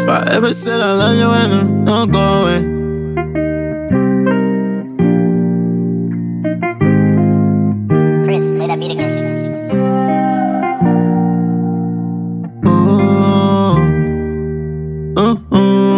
If I ever said I love you, and don't go away. Chris, play that beat again. Ooh, ooh, ooh.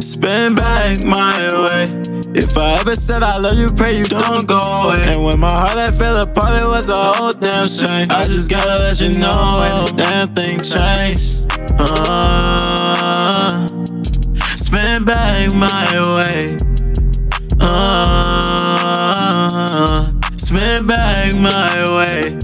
Spin back my way. If I ever said I love you, pray you don't go away. And when my heart that fell apart, it was a whole damn shame. I just gotta let you know, damn thing changed. Uh, spin back my way. Uh, spin back my way.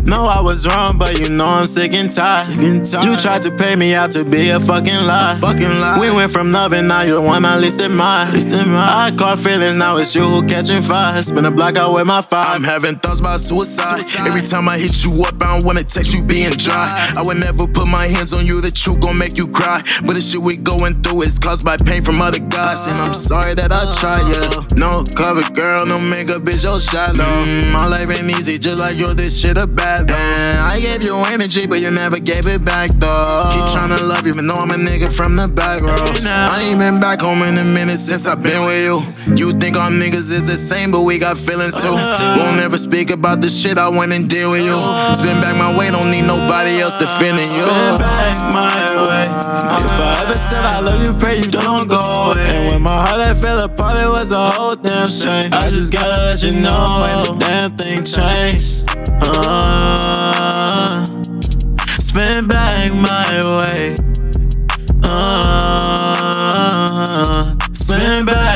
No, I was wrong, but you know I'm sick and tired. You tried to pay me out to be a fucking lie. fucking lie. We went from loving, now you're the one I least admire. I caught feelings, now it's you who catching fire. Spin a block out with my fire. I'm having thoughts about suicide. Suicide. Every time I hit you up, I don't wanna text you being dry. I would never put my hands on you, the truth gon' make you cry. But the shit we going through is caused by pain from other guys. And I'm sorry that I tried, yeah. No cover girl, no makeup, bitch, your shallow. Mm, my life ain't easy, just like yours, this shit a bad though. And I gave you energy, but you never gave it back though. Keep tryna love you, but know I'm a nigga from the back row. I ain't been back home in a minute since I've been with you. You think all niggas is the same, but we got feelings too. Won't ever speak about the shit I went and did with you. Spin back my way, don't need nobody else defending you. Spin back my way. If I ever said I love you, pray you don't go away. And when my heart that fell apart, it was a whole damn shame. I just gotta let you know, ain't a damn thing changed. Uh, spin back my way. Uh, spin back.